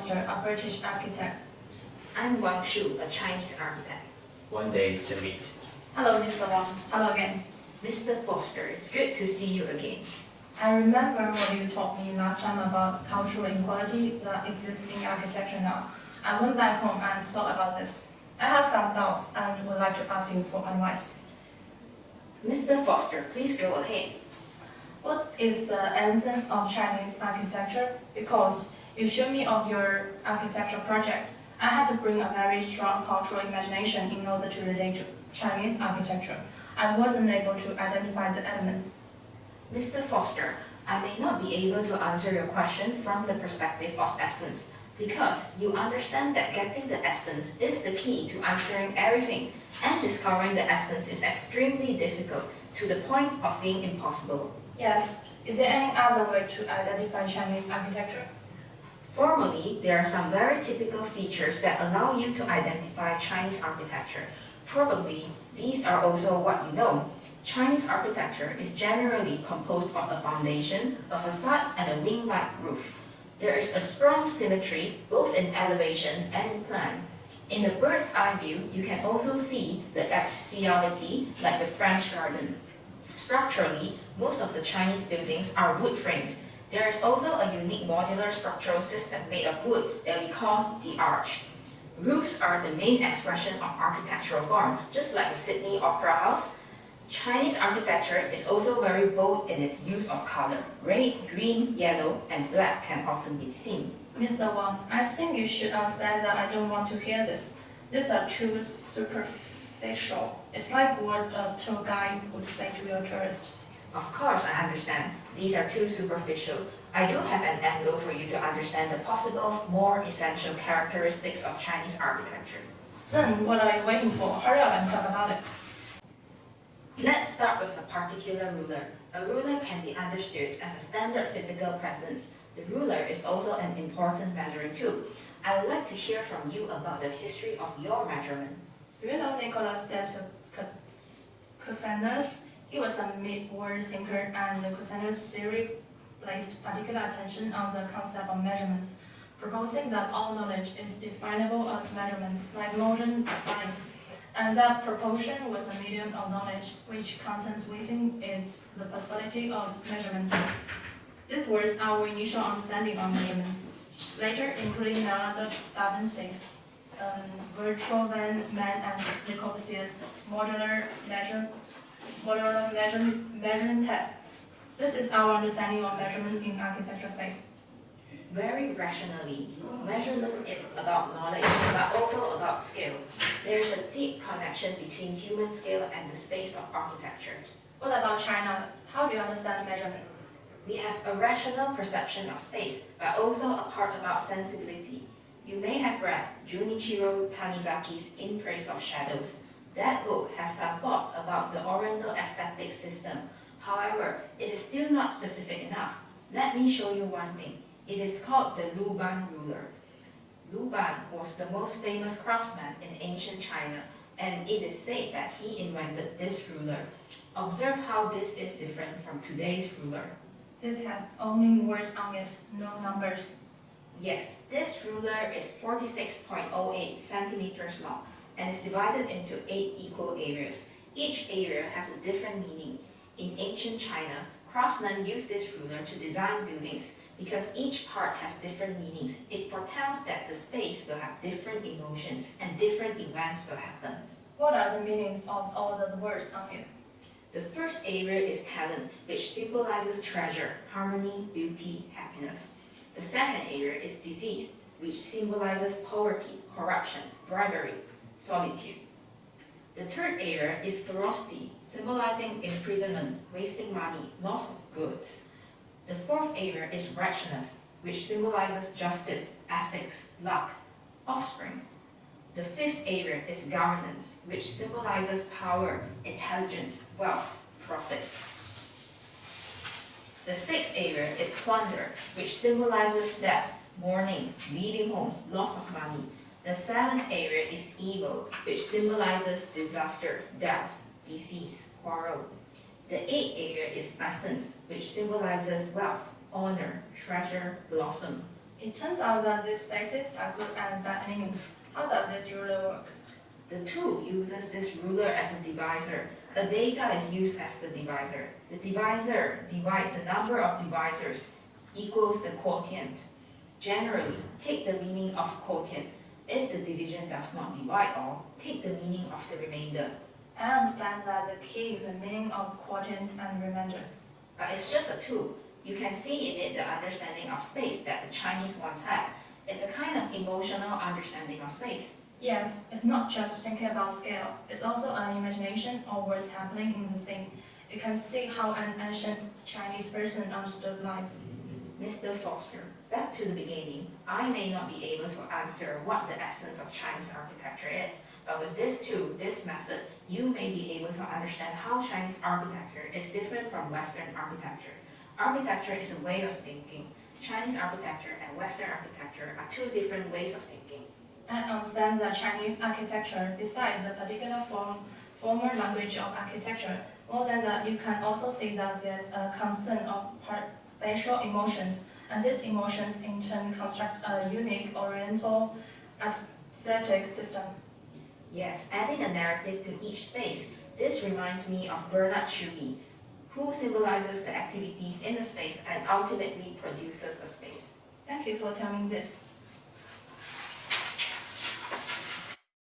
Foster, a British architect. I'm Wang Shu, a Chinese architect. One day to meet. Hello, Mr. Wang. Hello again. Mr. Foster, it's good to see you again. I remember what you told me last time about cultural inequality that exists in architecture now. I went back home and thought about this. I have some doubts and would like to ask you for advice. Mr. Foster, please go ahead. What is the essence of Chinese architecture? Because you showed me of your architectural project. I had to bring a very strong cultural imagination in order to relate to Chinese architecture. I wasn't able to identify the elements. Mr. Foster, I may not be able to answer your question from the perspective of essence, because you understand that getting the essence is the key to answering everything, and discovering the essence is extremely difficult, to the point of being impossible. Yes. Is there any other way to identify Chinese architecture? Formally, there are some very typical features that allow you to identify Chinese architecture. Probably, these are also what you know. Chinese architecture is generally composed of a foundation, a facade, and a wing-like roof. There is a strong symmetry, both in elevation and in plan. In the bird's eye view, you can also see the axiality like the French garden. Structurally, most of the Chinese buildings are wood framed. There is also a unique modular structural system made of wood that we call the arch. Roofs are the main expression of architectural form, just like the Sydney Opera House. Chinese architecture is also very bold in its use of color. Red, green, yellow, and black can often be seen. Mr. Wang, I think you should understand that I don't want to hear this. These are too superficial. It's like what a tour guide would say to your tourist. Of course, I understand. These are too superficial. I do have an angle for you to understand the possible, more essential characteristics of Chinese architecture. Then what are you waiting for? Hurry up and talk about it. Let's start with a particular ruler. A ruler can be understood as a standard physical presence. The ruler is also an important measuring tool. I would like to hear from you about the history of your measurement. Do you know Nicolas de Cusanus? He was a mid-world thinker and the Cusanus theory placed particular attention on the concept of measurements, proposing that all knowledge is definable as measurements, like modern science, and that proportion was a medium of knowledge which contains within it the possibility of measurements. These words our initial understanding of measurements. Later, including Leonardo da Vinci, um, virtual van man and Le Corbusier's Modulor measure, Modulor measure, measuring tape. This is our understanding of measurement in architectural space. Very rationally, measurement is about knowledge, but also about scale. There is a deep connection between human scale and the space of architecture. What about China? How do you understand measurement? We have a rational perception of space, but also a part about sensibility. You may have read Junichiro Tanizaki's In Praise of Shadows. That book has some thoughts about the Oriental aesthetic system. However, it is still not specific enough. Let me show you one thing. It is called the Luban ruler. Luban was the most famous craftsman in ancient China, and it is said that he invented this ruler. Observe how this is different from today's ruler. This has only words on it, no numbers. Yes, this ruler is 46.08 centimeters long and is divided into 8 equal areas. Each area has a different meaning. In ancient China, craftsmen used this ruler to design buildings because each part has different meanings. It foretells that the space will have different emotions and different events will happen. What are the meanings of all the words on it? The first area is talent, which symbolizes treasure, harmony, beauty, happiness. The second area is disease, which symbolizes poverty, corruption, bribery, solitude. The third area is ferocity, symbolizing imprisonment, wasting money, loss of goods. The fourth area is righteousness, which symbolizes justice, ethics, luck, offspring. The fifth area is governance, which symbolizes power, intelligence, wealth, profit. The sixth area is plunder, which symbolizes death, mourning, leaving home, loss of money. The seventh area is evil, which symbolizes disaster, death, disease, quarrel. The eighth area is essence, which symbolizes wealth, honor, treasure, blossom, It turns out that these spaces are good and bad meanings. How does this ruler work? The tool uses this ruler as a divisor. A data is used as the divisor. The divisor divides the number of divisors equals the quotient. Generally, take the meaning of quotient. If the division does not divide all, take the meaning of the remainder. I understand that the key is the meaning of quotient and remainder. But it's just a tool. You can see in it the understanding of space that the Chinese once had. It's a kind of emotional understanding of space. Yes, it's not just thinking about scale, it's also an imagination of what's happening in the scene. You can see how an ancient Chinese person understood life. Mr. Foster, back to the beginning, I may not be able to answer what the essence of Chinese architecture is, but with this tool, this method, you may be able to understand how Chinese architecture is different from Western architecture. Architecture is a way of thinking. Chinese architecture and Western architecture are two different ways of thinking. And understand that Chinese architecture, besides the particular form, formal language of architecture, more than that, you can also see that there's a concern of part spatial emotions, and these emotions in turn construct a unique Oriental aesthetic system. Yes, adding a narrative to each space. This reminds me of Bernard Tschumi, who symbolizes the activities in the space and ultimately produces a space. Thank you for telling this.